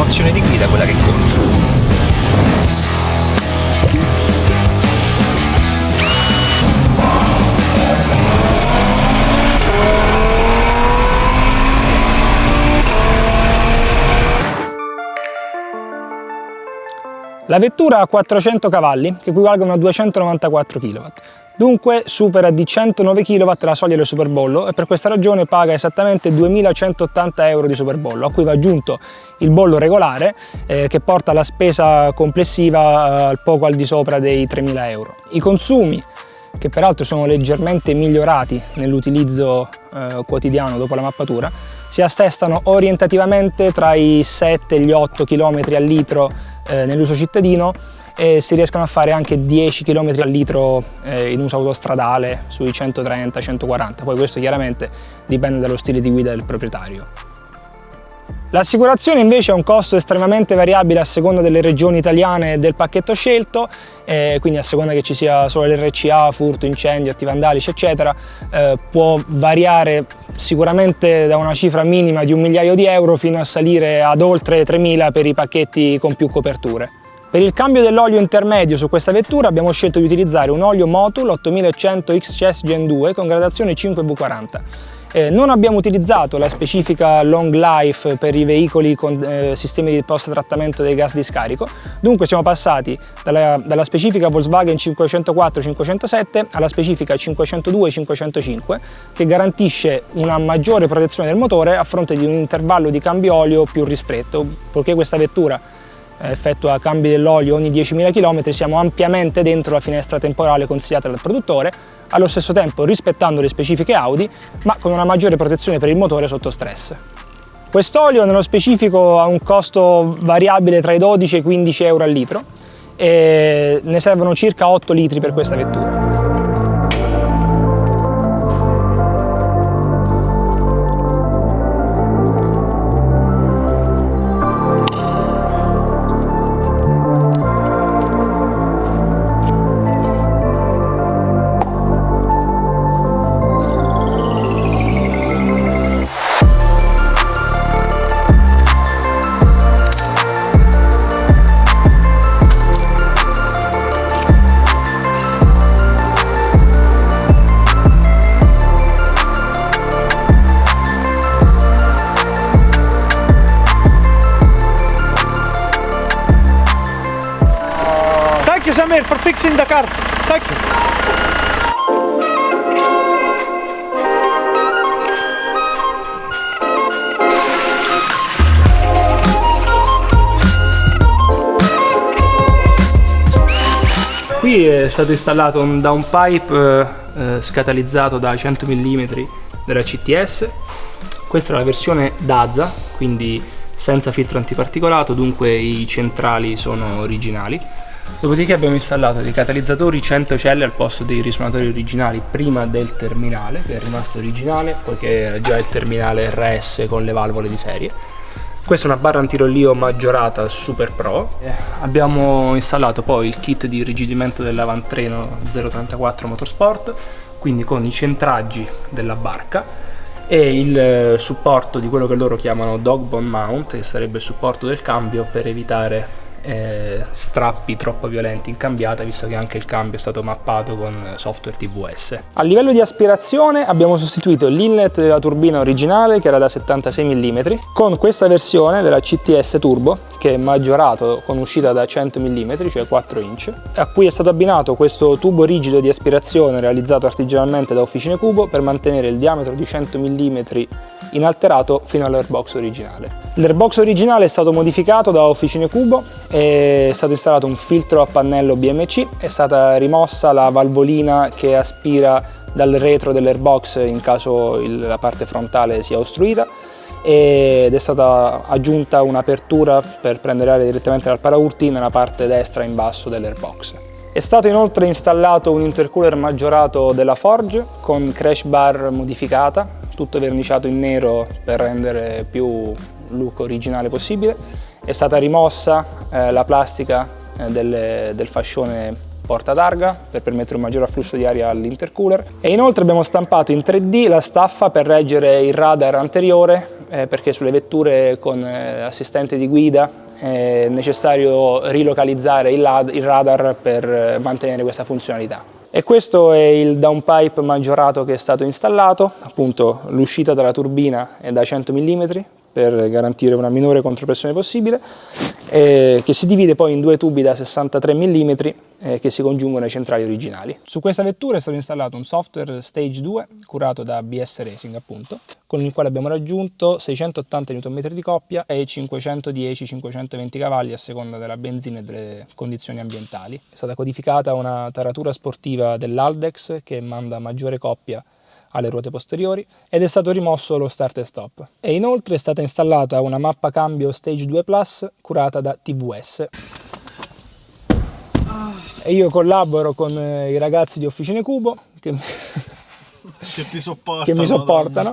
l'emozione di guida quella che conta. La vettura ha 400 cavalli, che equivalgono a 294 kW. Dunque supera di 109 kW la soglia del superbollo e per questa ragione paga esattamente 2180 euro di superbollo, a cui va aggiunto il bollo regolare eh, che porta la spesa complessiva eh, poco al di sopra dei 3000 euro. I consumi che peraltro sono leggermente migliorati nell'utilizzo eh, quotidiano dopo la mappatura, si assestano orientativamente tra i 7 e gli 8 km al litro eh, nell'uso cittadino e si riescono a fare anche 10 km al litro eh, in uso autostradale sui 130-140, poi questo chiaramente dipende dallo stile di guida del proprietario. L'assicurazione invece ha un costo estremamente variabile a seconda delle regioni italiane e del pacchetto scelto, eh, quindi a seconda che ci sia solo l'RCA, furto, incendio, atti vandalici eccetera, eh, può variare sicuramente da una cifra minima di un migliaio di euro fino a salire ad oltre 3.000 per i pacchetti con più coperture. Per il cambio dell'olio intermedio su questa vettura abbiamo scelto di utilizzare un olio Motul 8100 XCS Gen 2 con gradazione 5V40. Eh, non abbiamo utilizzato la specifica long life per i veicoli con eh, sistemi di post-trattamento dei gas di scarico, dunque siamo passati dalla, dalla specifica Volkswagen 504-507 alla specifica 502-505 che garantisce una maggiore protezione del motore a fronte di un intervallo di cambio olio più ristretto, poiché questa vettura effettua cambi dell'olio ogni 10.000 km siamo ampiamente dentro la finestra temporale consigliata dal produttore allo stesso tempo rispettando le specifiche Audi, ma con una maggiore protezione per il motore sotto stress. Quest'olio nello specifico ha un costo variabile tra i 12 e i 15 euro al litro e ne servono circa 8 litri per questa vettura. Car. Thank. Qui è stato installato un downpipe eh, eh, scatalizzato da 100 mm della CTS. Questa è la versione DAZA, quindi senza filtro antiparticolato, dunque i centrali sono originali. Dopodiché abbiamo installato dei catalizzatori 100 celle al posto dei risuonatori originali prima del terminale, che è rimasto originale, poiché era già il terminale RS con le valvole di serie. Questa è una barra antirollio maggiorata Super Pro. Eh, abbiamo installato poi il kit di irrigidimento dell'avantreno 034 Motorsport, quindi con i centraggi della barca e il eh, supporto di quello che loro chiamano dog bone mount, che sarebbe il supporto del cambio per evitare eh, strappi troppo violenti in cambiata visto che anche il cambio è stato mappato con software TVS. A livello di aspirazione abbiamo sostituito l'inlet della turbina originale che era da 76 mm con questa versione della CTS Turbo che è maggiorato con uscita da 100 mm, cioè 4 inch, a cui è stato abbinato questo tubo rigido di aspirazione realizzato artigianalmente da Officine Cubo per mantenere il diametro di 100 mm inalterato fino all'airbox originale. L'airbox originale è stato modificato da Officine Cubo, è stato installato un filtro a pannello BMC, è stata rimossa la valvolina che aspira dal retro dell'airbox in caso la parte frontale sia ostruita ed è stata aggiunta un'apertura per prendere aria direttamente dal paraurti nella parte destra in basso dell'airbox. È stato inoltre installato un intercooler maggiorato della Forge con crash bar modificata, tutto verniciato in nero per rendere più look originale possibile. È stata rimossa eh, la plastica eh, del, del fascione porta targa per permettere un maggior afflusso di aria all'intercooler e inoltre abbiamo stampato in 3D la staffa per reggere il radar anteriore eh, perché sulle vetture con eh, assistente di guida è necessario rilocalizzare il, il radar per eh, mantenere questa funzionalità. E questo è il downpipe maggiorato che è stato installato, appunto l'uscita dalla turbina è da 100 mm per garantire una minore contropressione possibile, eh, che si divide poi in due tubi da 63 mm eh, che si congiungono ai centrali originali. Su questa vettura è stato installato un software Stage 2 curato da BS Racing appunto, con il quale abbiamo raggiunto 680 Nm di coppia e 510-520 cavalli a seconda della benzina e delle condizioni ambientali. È stata codificata una taratura sportiva dell'Aldex che manda maggiore coppia alle ruote posteriori ed è stato rimosso lo start e stop. E inoltre è stata installata una mappa cambio Stage 2 Plus curata da TVS. E io collaboro con eh, i ragazzi di Officine Cubo che, che, ti sopportano, che mi sopportano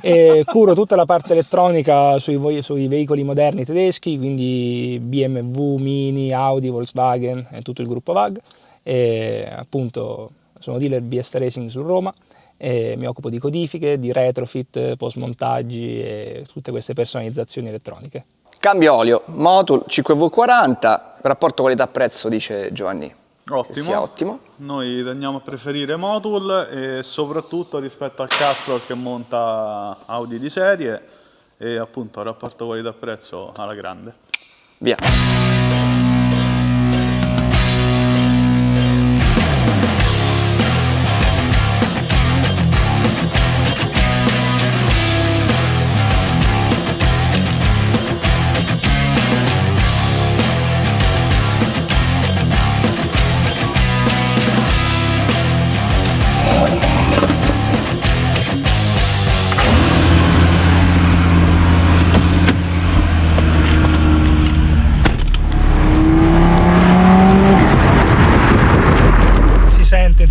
e curo tutta la parte elettronica sui, sui, veicoli moderni tedeschi, quindi BMW, Mini, Audi, Volkswagen e tutto il gruppo VAG. E appunto sono dealer BS Racing su Roma e mi occupo di codifiche, di retrofit, post montaggi e tutte queste personalizzazioni elettroniche. Cambio olio, Motul 5V40, rapporto qualità-prezzo dice Giovanni. Ottimo. ottimo. Noi tendiamo a preferire Motul e soprattutto rispetto al Castrol che monta Audi di serie e appunto rapporto qualità-prezzo alla grande. Via.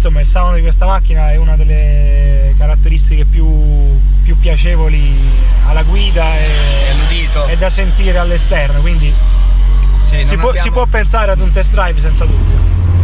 Insomma il sound di questa macchina è una delle caratteristiche più, più piacevoli alla guida e, e da sentire all'esterno, quindi sì, si, può, abbiamo... si può pensare ad un test drive senza dubbio.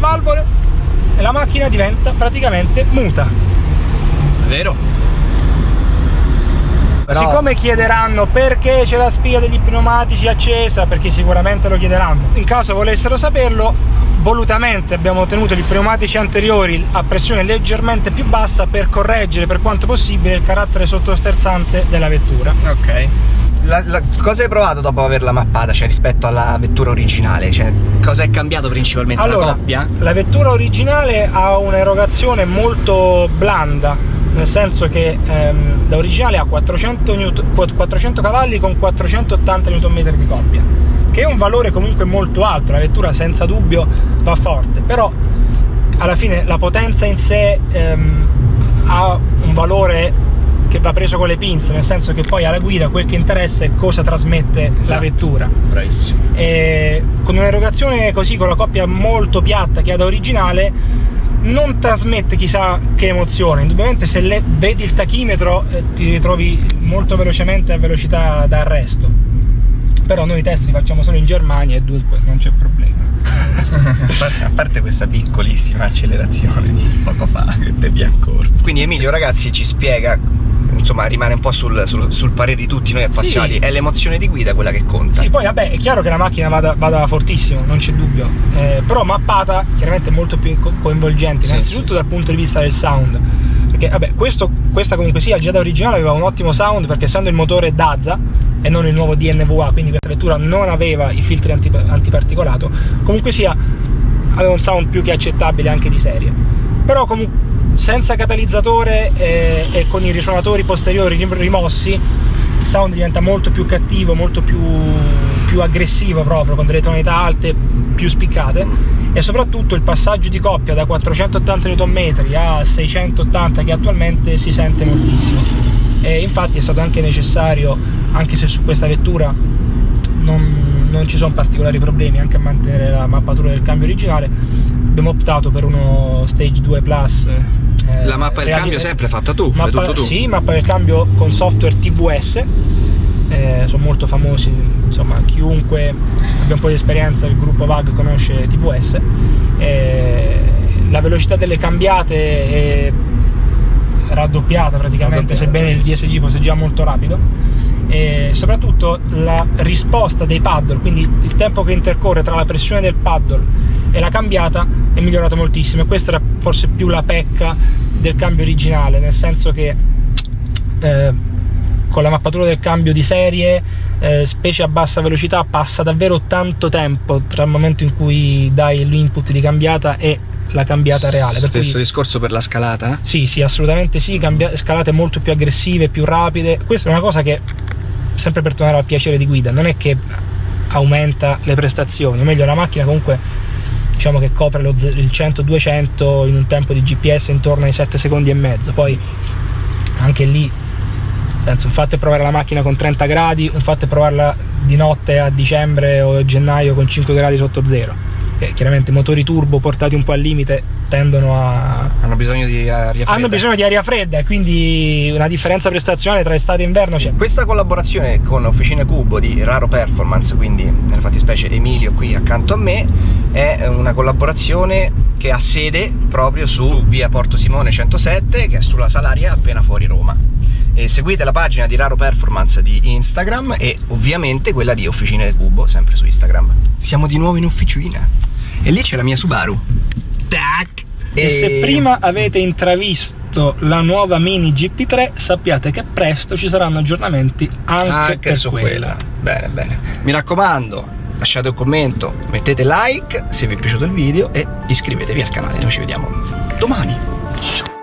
Le valvole e la macchina diventa praticamente muta. Vero? Però... Siccome chiederanno perché c'è la spia degli pneumatici accesa, perché sicuramente lo chiederanno, in caso volessero saperlo, volutamente abbiamo tenuto i pneumatici anteriori a pressione leggermente più bassa per correggere per quanto possibile il carattere sottosterzante della vettura. Ok la, la, cosa hai provato dopo averla mappata, cioè rispetto alla vettura originale? Cioè, cosa è cambiato principalmente? Allora, la coppia? La vettura originale ha un'erogazione molto blanda, nel senso che ehm, da originale ha 400, Newton, 400 cavalli con 480 Nm di coppia, che è un valore comunque molto alto, la vettura senza dubbio va forte, però alla fine la potenza in sé ehm, ha un valore che va preso con le pinze, nel senso che poi alla guida quel che interessa è cosa trasmette esatto. la vettura. Bravissimo. E con un'erogazione così, con la coppia molto piatta che ha da originale, non trasmette chissà che emozione. Indubbiamente se le, vedi il tachimetro eh, ti ritrovi molto velocemente a velocità d'arresto. Però noi i test li facciamo solo in Germania e dunque non c'è problema. a parte questa piccolissima accelerazione di poco fa che te vi ancora. Quindi Emilio ragazzi ci spiega insomma rimane un po' sul, sul, sul parere di tutti noi appassionati, sì. è l'emozione di guida quella che conta. Sì, poi vabbè, è chiaro che la macchina vada, vada fortissimo, non c'è dubbio, eh, però mappata chiaramente molto più coinvolgente, sì, innanzitutto sì, dal punto di vista del sound. Perché vabbè, questo, questa comunque sia, già da originale aveva un ottimo sound perché essendo il motore Daza e non il nuovo DNVA, quindi questa vettura non aveva i filtri anti, antiparticolato, comunque sia aveva un sound più che accettabile anche di serie. Però comunque senza catalizzatore e, e con i risuonatori posteriori rimossi il sound diventa molto più cattivo, molto più, più aggressivo proprio, con delle tonalità alte più spiccate. E soprattutto il passaggio di coppia da 480 Nm a 680 che attualmente si sente moltissimo. E infatti è stato anche necessario, anche se su questa vettura non, non ci sono particolari problemi anche a mantenere la mappatura del cambio originale abbiamo optato per uno Stage 2 Plus eh, la mappa del cambio sempre fatta tu, mappa, tutto tu? Sì, mappa del cambio con software TVS eh, sono molto famosi, insomma chiunque abbia un po' di esperienza il gruppo VAG conosce TVS eh, la velocità delle cambiate è raddoppiata praticamente, raddoppiata, sebbene il DSG fosse già molto rapido e soprattutto la risposta dei paddle, quindi il tempo che intercorre tra la pressione del paddle e la cambiata è migliorato moltissimo e questa era forse più la pecca del cambio originale, nel senso che eh, con la mappatura del cambio di serie, eh, specie a bassa velocità, passa davvero tanto tempo tra il momento in cui dai l'input di cambiata e la cambiata reale. Per Stesso cui, discorso per la scalata? Sì, sì, assolutamente sì, cambia, scalate molto più aggressive, più rapide. Questa è una cosa che sempre per tornare al piacere di guida, non è che aumenta le prestazioni, o meglio la macchina comunque diciamo che copre lo, il 100-200 in un tempo di GPS intorno ai 7 secondi e mezzo, poi anche lì senso, un fatto è provare la macchina con 30 gradi, un fatto è provarla di notte a dicembre o gennaio con 5 gradi sotto zero che chiaramente motori turbo portati un po' al limite tendono a... hanno bisogno di aria fredda. Hanno bisogno di aria fredda e quindi una differenza prestazionale tra estate e inverno c'è. Questa collaborazione con Officine Cubo di Raro Performance quindi nella fattispecie Emilio qui accanto a me è una collaborazione che ha sede proprio su via Porto Simone 107 che è sulla Salaria appena fuori Roma. E seguite la pagina di Raro Performance di Instagram e ovviamente quella di Officine Cubo sempre su Instagram. Siamo di nuovo in officina e lì c'è la mia Subaru. Tac! E... e se prima avete intravisto la nuova Mini GP3, sappiate che presto ci saranno aggiornamenti anche, anche su quella. quella. Bene, bene. Mi raccomando, lasciate un commento, mettete like se vi è piaciuto il video e iscrivetevi al canale. Noi ci vediamo domani. Ciao.